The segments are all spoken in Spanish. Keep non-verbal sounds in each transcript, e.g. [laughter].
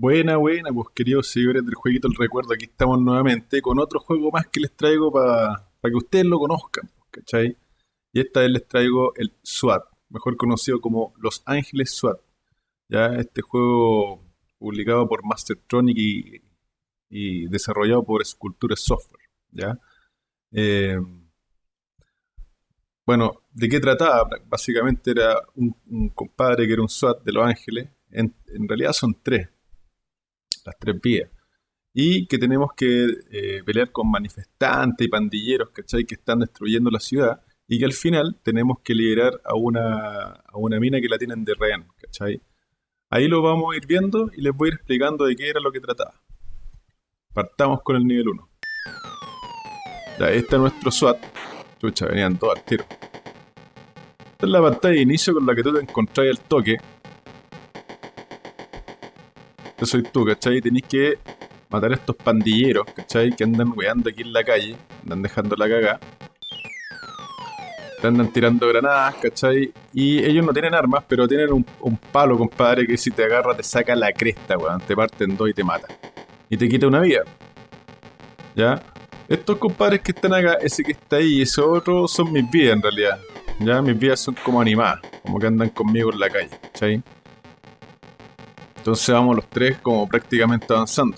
Buena, buena, pues queridos seguidores del jueguito El Recuerdo, aquí estamos nuevamente con otro juego más que les traigo para que ustedes lo conozcan, ¿cachai? Y esta vez les traigo el SWAT, mejor conocido como Los Ángeles SWAT. Ya este juego publicado por Mastertronic y, desarrollado por Sculpture Software, ¿ya? Eh, bueno, ¿de qué trataba? Básicamente era un, compadre que era un SWAT de Los Ángeles. En, realidad son tres, las tres vías. Y que tenemos que eh, pelear con manifestantes y pandilleros, ¿cachai? Que están destruyendo la ciudad. Y que al final tenemos que liberar a una, a una mina que la tienen de rehén, ¿cachai? Ahí lo vamos a ir viendo y les voy a ir explicando de qué era lo que trataba. Partamos con el nivel 1. Ya, este es nuestro SWAT. Chucha, venían todos al tiro. Esta es la pantalla de inicio con la que tú te encontrás el toque. Yo soy tú, ¿cachai? Tenéis que matar a estos pandilleros, ¿cachai? Que andan weando aquí en la calle, andan dejando la cagada. Andan tirando granadas, ¿cachai? Y ellos no tienen armas, pero tienen un, palo, compadre, que si te agarra te saca la cresta, weón. Te parten dos y te mata. Y te quita una vida. ¿Ya? Estos compadres que están acá, ese que está ahí y ese otro, son mis vidas en realidad. Ya mis vidas son como animadas, como que andan conmigo en la calle, ¿cachai? Entonces vamos los tres como prácticamente avanzando.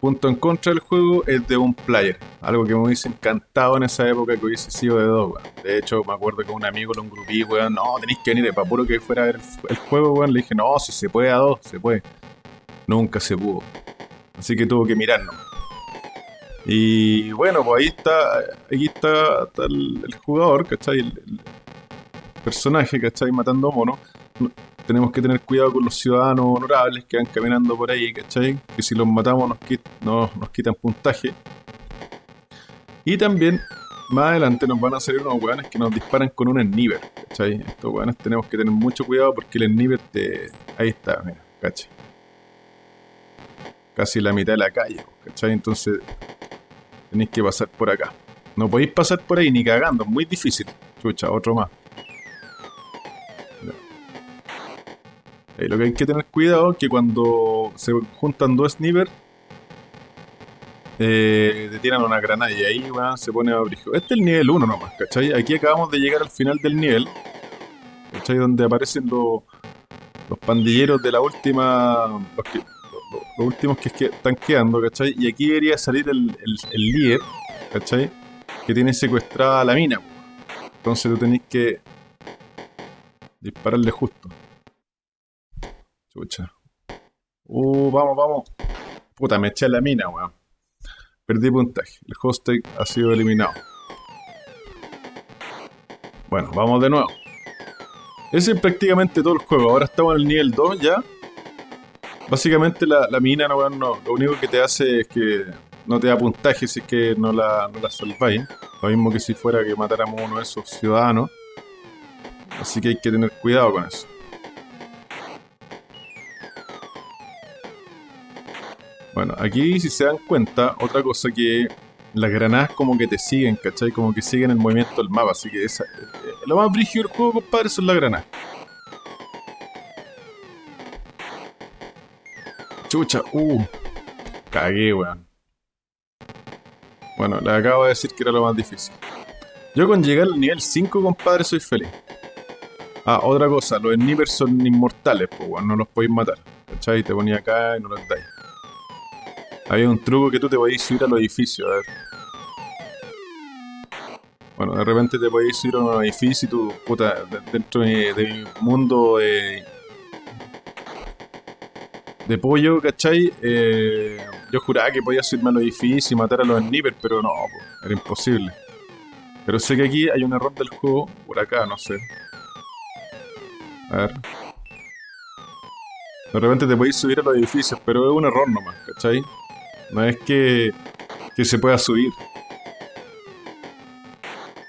Punto en contra del juego es de un player, algo que me hubiese encantado en esa época que hubiese sido de dos, weón. De hecho, me acuerdo que un amigo lo engrupí, weón, no, tenéis que venir, para puro que fuera a ver el, juego, weón, le dije, no, si se puede a dos, se puede. Nunca se pudo. Así que tuvo que mirarnos. Y bueno, pues ahí está, aquí está, el, jugador, ¿cachai? El, el, personaje, ¿cachai? Matando monos. Tenemos que tener cuidado con los ciudadanos honorables que van caminando por ahí, ¿cachai? Que si los matamos nos, quitan puntaje. Y también, más adelante nos van a salir unos weones que nos disparan con un sniper, ¿cachai? Estos weones tenemos que tener mucho cuidado porque el sniper te... Ahí está, mira, ¿cachai? Casi la mitad de la calle, ¿cachai? Entonces Tenéis que pasar por acá. No podéis pasar por ahí ni cagando, es muy difícil. Chucha, otro más. Ahí lo que hay que tener cuidado es que cuando se juntan dos snipers, eh, tiran una granada y ahí se pone a Este es el nivel 1 nomás, ¿cachai? Aquí acabamos de llegar al final del nivel, ¿cachai? Donde aparecen los, los pandilleros de la última, los últimos que, que están quedando, ¿cachai? Y aquí debería salir el, el, líder, ¿cachai? Que tiene secuestrada la mina. Entonces tú tenés que dispararle justo. Chucha. Uh, vamos, vamos. Puta, me eché la mina, weón. Perdí puntaje. El hostage ha sido eliminado. Bueno, vamos de nuevo. Ese es prácticamente todo el juego. Ahora estamos en el nivel 2 ya. Básicamente la, mina no, no, lo único que te hace es que no te da puntaje si es que no la, no la salváis. Lo mismo que si fuera que matáramos uno de esos ciudadanos. Así que hay que tener cuidado con eso. Bueno, aquí si se dan cuenta, otra cosa que las granadas como que te siguen, ¿cachai? Como que siguen el movimiento del mapa, así que esa, eh, lo más brígido del juego, compadre, son las granadas. Chucha, uh. Cagué, weón. Bueno, le acabo de decir que era lo más difícil. Yo con llegar al nivel 5, compadre, soy feliz. Ah, otra cosa, los snipers son inmortales, pues, weón, no los podéis matar. ¿Cachai? Te ponía acá y no los dais. Había un truco que tú te podías subir a los edificios, a ver. Bueno, de repente te podéis subir a un edificio y tú, puta, dentro de mi, mundo de de pollo, ¿cachai? Eh, yo juraba que podía subirme a los edificios y matar a los snipers, pero no, era imposible. Pero sé que aquí hay un error del juego, por acá, no sé. A ver. De repente te podéis subir a los edificios, pero es un error nomás, ¿cachai? No es que, que se pueda subir.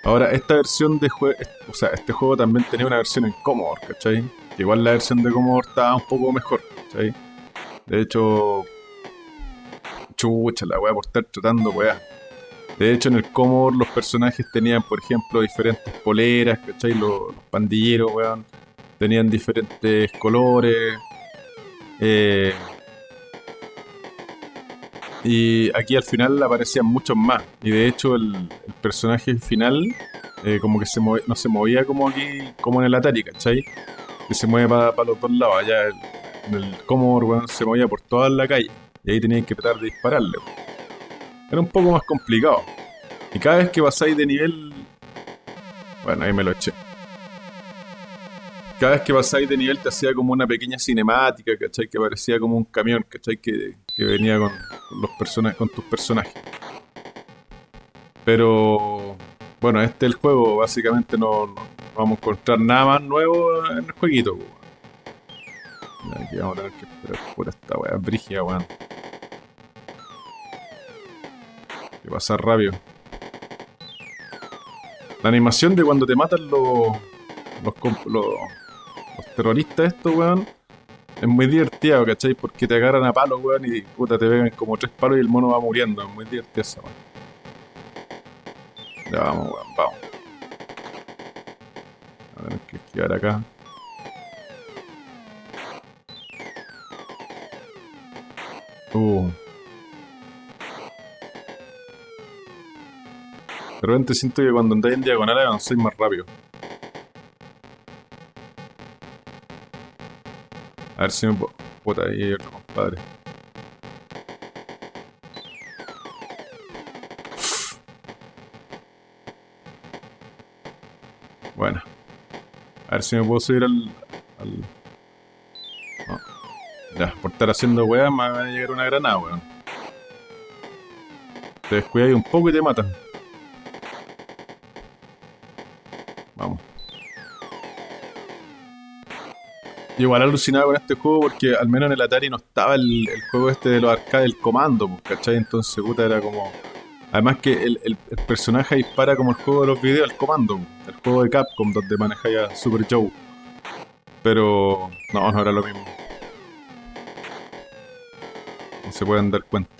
Ahora, esta versión de juego, o sea, este juego también tenía una versión en Commodore, ¿cachai? Igual la versión de Commodore estaba un poco mejor, ¿cachai? De hecho, chucha, la weá por estar tratando weá. De hecho, en el Commodore los personajes tenían, por ejemplo, diferentes poleras, ¿cachai? Los, pandilleros, weón, tenían diferentes colores. Eh, Y aquí al final aparecían muchos más. Y de hecho el, personaje final eh, como que se move- no se movía como aquí, como en el Atari, ¿cachai? Que se mueve para los dos lados. Allá el- el Commodore se movía por toda la calle. Y ahí tenías que tratar de dispararle. Era un poco más complicado. Y cada vez que pasáis de nivel... Bueno, ahí me lo eché. Cada vez que pasáis de nivel te hacía como una pequeña cinemática, ¿cachai? Que parecía como un camión, ¿cachai? Que, que venía con los persona- con tus personajes. Pero bueno, este es el juego, básicamente no, vamos a encontrar nada más nuevo en el jueguito. Aquí vamos a tener que esperar por esta weá brígida, weón. Que pasa rápido. La animación de cuando te matan los, los, los, los terroristas estos, weón, es muy divertido, ¿cachai? Porque te agarran a palos, weón, y puta, te pegan como tres palos y el mono va muriendo. Es muy divertido esa, weón. Ya vamos, weón, vamos. A tener que esquivar acá. Uh. De repente siento que cuando andáis en diagonal avanzáis más rápido. A ver si me puedo... Puta, ahí hay otro compadre. Bueno. A ver si me puedo subir al... al... Ya, por estar haciendo weá me va a llegar una granada, weón. Te descuidas un poco y te matan. Igual alucinado con este juego porque al menos en el Atari no estaba el, juego este de los arcades, el comando, pues, ¿cachai? Entonces, puta, era como... Además que el, personaje dispara como el juego de los videos, el comando, pues, el juego de Capcom donde manejáis a Super Joe. Pero no, no era lo mismo. No se pueden dar cuenta.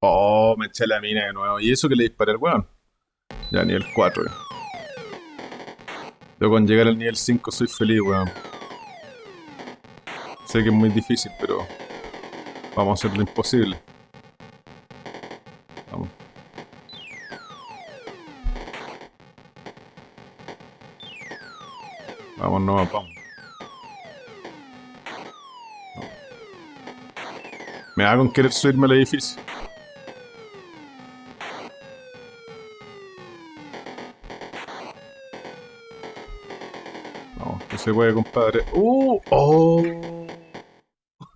Oh, me eché la mina de nuevo. ¿Y eso que le disparé al weón? Ya, nivel 4. eh. Yo con llegar al nivel 5 soy feliz, weón. Sé que es muy difícil, pero vamos a hacer lo imposible. Vamos. Vamos, no, vamos. No. Me con querer subirme al edificio. Vamos, que se puede, compadre. ¡Uh! ¡Oh!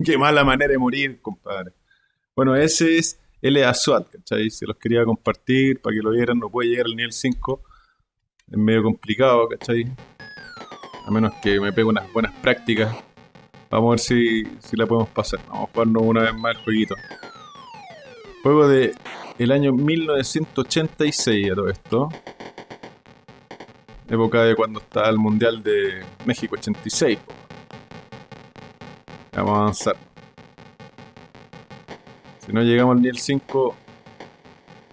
¡Qué mala manera de morir, compadre! Bueno, ese es LA SWAT, ¿cachai? Se los quería compartir para que lo vieran. No puede llegar al nivel 5. Es medio complicado, ¿cachai? A menos que me pegue unas buenas prácticas. Vamos a ver si, si la podemos pasar. Vamos a jugarnos una vez más el jueguito. Juego de el año 1986 a todo esto. Época de cuando estaba el Mundial de México 86. Vamos a avanzar. Si no llegamos al nivel 5,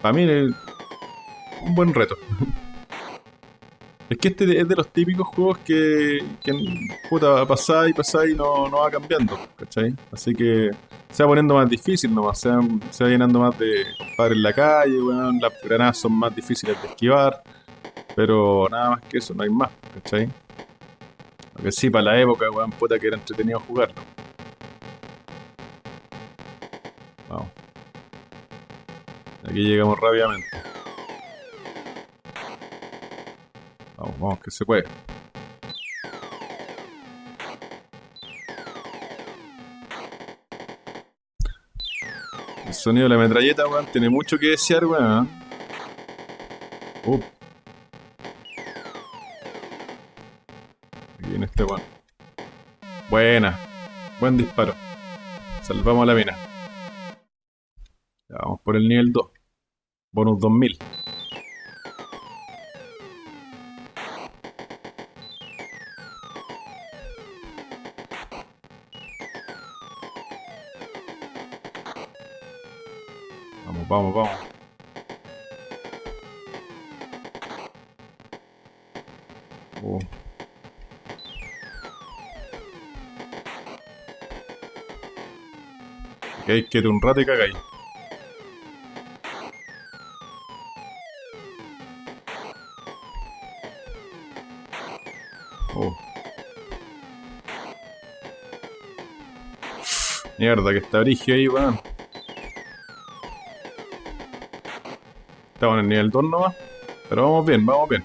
para mí es un buen reto. Es que este es de los típicos juegos que, que puta, pasada y no, no va cambiando, ¿cachai? Así que se va poniendo más difícil nomás, se va, se va llenando más de compadres en la calle, weón, las granadas son más difíciles de esquivar, pero nada más que eso, no hay más, ¿cachai? Lo sí, para la época, weón, puta que era entretenido jugarlo. Vamos. Aquí llegamos rápidamente. Vamos, vamos, que se puede. El sonido de la metralleta, weón, tiene mucho que desear, weón. Uh. Aquí viene este weón. Buena. Buen disparo. Salvamos la mina. Por el nivel 2. Bonus 2000. Vamos, vamos, vamos. Oh. Que ir un rato y cagáis. Mierda, que está brigio ahí, weón. Estamos en el nivel 2 nomás. Pero vamos bien, vamos bien.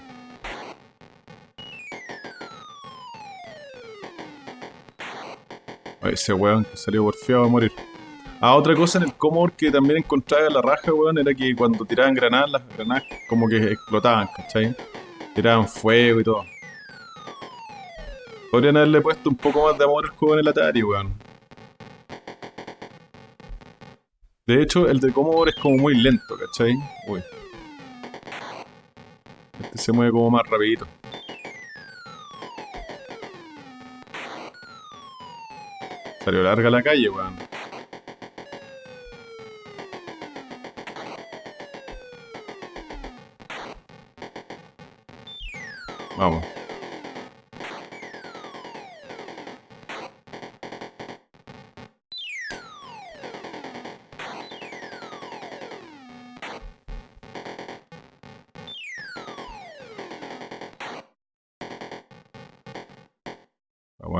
Ese weón que salió porfiado a morir. Ah, otra cosa en el Commodore que también encontraba en la raja, weón, era que cuando tiraban granadas, las granadas como que explotaban, ¿cachai? Tiraban fuego y todo. Podrían haberle puesto un poco más de amor al juego en el Atari, weón. De hecho, el de Commodore es como muy lento, ¿cachai? Uy. Este se mueve como más rapidito. Salió larga la calle, weón.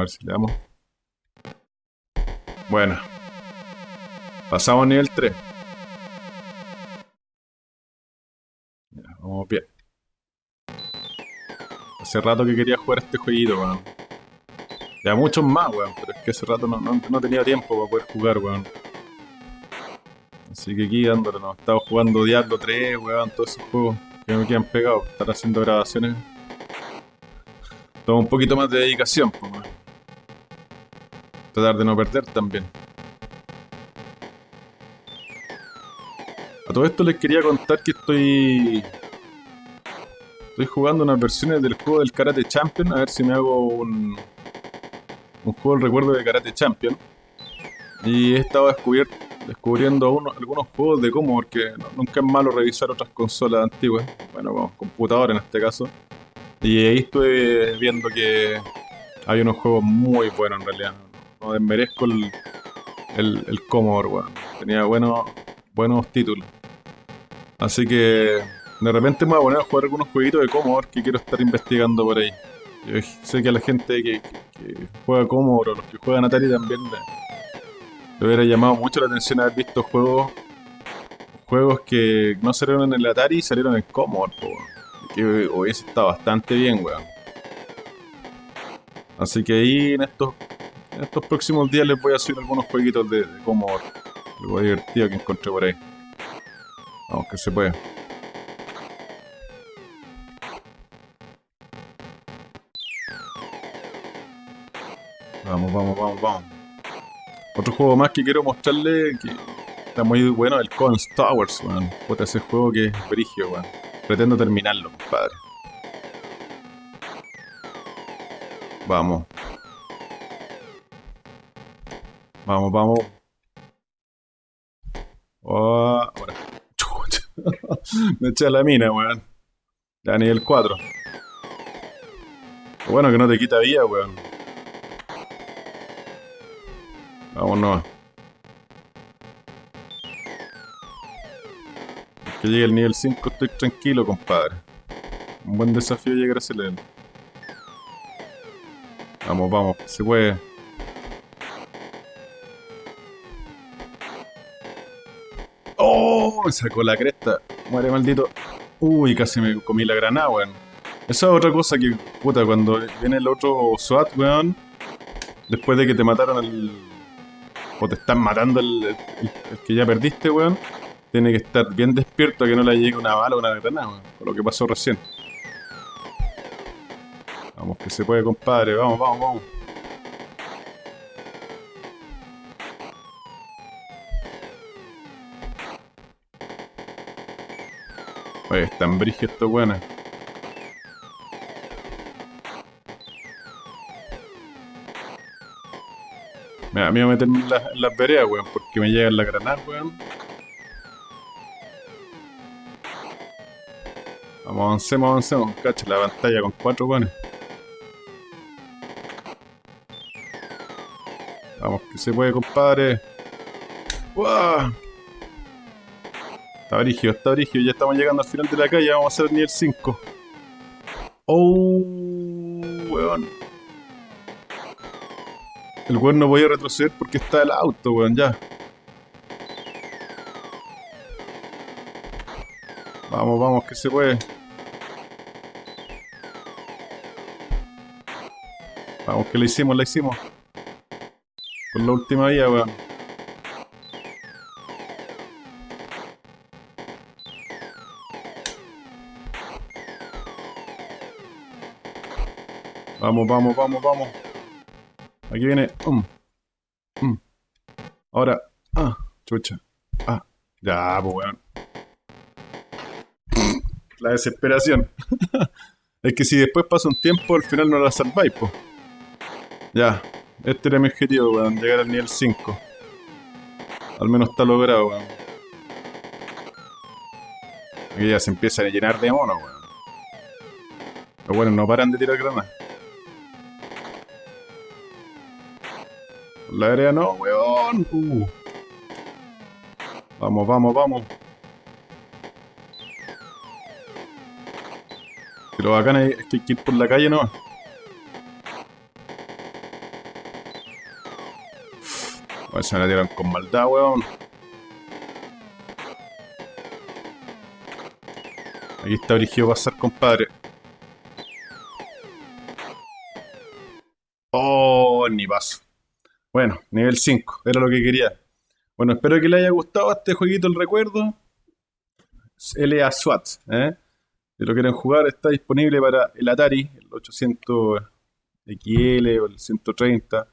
Ver si le damos. Bueno. Pasamos nivel 3. Ya, vamos bien. Hace rato que quería jugar este jueguito, weón. Ya muchos más, weón, pero es que hace rato no, no, no tenía tiempo para poder jugar, weón. Así que aquí dándole, no. Estaba jugando Diablo 3, weón, todos esos juegos que me quedan pegados. Estar haciendo grabaciones. Toma un poquito más de dedicación, weón. Tratar de no perder también. A todo esto les quería contar que estoy... Estoy jugando unas versiones del juego del Karate Champion. A ver si me hago un... Un juego del recuerdo de Karate Champion. Y he estado descubier- descubriendo uno- algunos juegos de cómo, porque nunca es malo revisar otras consolas antiguas. Bueno, como computador en este caso. Y ahí estuve viendo que hay unos juegos muy buenos en realidad. No desmerezco el, el, el Commodore, weón. Tenía buenos, buenos títulos. Así que de repente me voy a poner a jugar algunos jueguitos de Commodore que quiero estar investigando por ahí. Yo sé que a la gente que, juega Commodore o los que juegan Atari también le, le hubiera llamado mucho la atención haber visto juegos juegos que no salieron en el Atari y salieron en Commodore, po, que hubiese estado bastante bien, weón. Así que ahí en estos, en estos próximos días les voy a subir algunos jueguitos de, de Commodore. Algo divertido que encontré por ahí. Vamos, que se puede. Vamos, vamos, vamos, vamos. Otro juego más que quiero mostrarle que está muy bueno, el Coins Towers, weón. Puta, ese juego que es brigio, weón. Pretendo terminarlo, compadre. Vamos. Vamos, vamos. Oh. [laughs] Me eché a la mina, weón. Ya nivel 4. Lo bueno que no te quita vida, weón. Vámonos. Que llegue el nivel 5 estoy tranquilo, compadre. Un buen desafío llegar a ese level. Vamos, vamos, se puede. ¡Oh! Sacó la cresta. Muere maldito. Uy, casi me comí la granada, weón. Esa es otra cosa que, puta, cuando viene el otro SWAT, weón. Después de que te mataron el. O te están matando el, el- el que ya perdiste, weón. Tiene que estar bien despierto a que no le llegue una bala o una granada, weón. Con lo que pasó recién. Vamos, que se puede, compadre. Vamos, vamos, vamos. Oye, están brígidos estos. Mira, a mí me meterme en, las- en las veredas, weón, porque me llegan las granadas, weón. Vamos, avancemos, avancemos. Cacha, la pantalla con cuatro weones. Vamos, que se puede, compadre. ¡Wow! Está brígido, está brígido. Ya estamos llegando al final de la calle. Vamos a hacer el nivel 5. ¡Oh! Weón. El weón no voy a retroceder porque está el auto, weón. Ya. Vamos, vamos, que se puede. Vamos, que lo hicimos, lo hicimos. Por la última vía, weón. Vamos, vamos, vamos, vamos. Aquí viene. Um. Um. Ahora. Ah, chucha. Ah. Ya, pues weón. La desesperación. [laughs] es que si después pasa un tiempo, al final no la salváis, pues. Ya. Este era mi objetivo, weón. Llegar al nivel 5. Al menos está logrado, weón. Aquí ya se empieza a llenar de mono, weón. Pero bueno, no paran de tirar granadas. La área no, weón. Vamos, vamos, vamos. Pero bacán hay que ir por la calle, ¿no? ver se me la tiran con maldad, weón. Aquí está origido pasar, compadre. Oh, ni paso. Bueno, nivel 5, era lo que quería. Bueno, espero que le haya gustado este jueguito, el recuerdo. LA SWAT, ¿eh? Si lo quieren jugar, está disponible para el Atari, el 800 XL o el 130.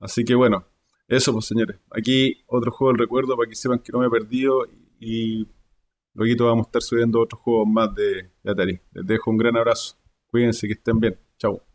Así que bueno, eso pues señores. Aquí otro juego del recuerdo para que sepan que no me he perdido y luego vamos a estar subiendo otros juegos más de, de Atari. Les dejo un gran abrazo. Cuídense, que estén bien. Chao.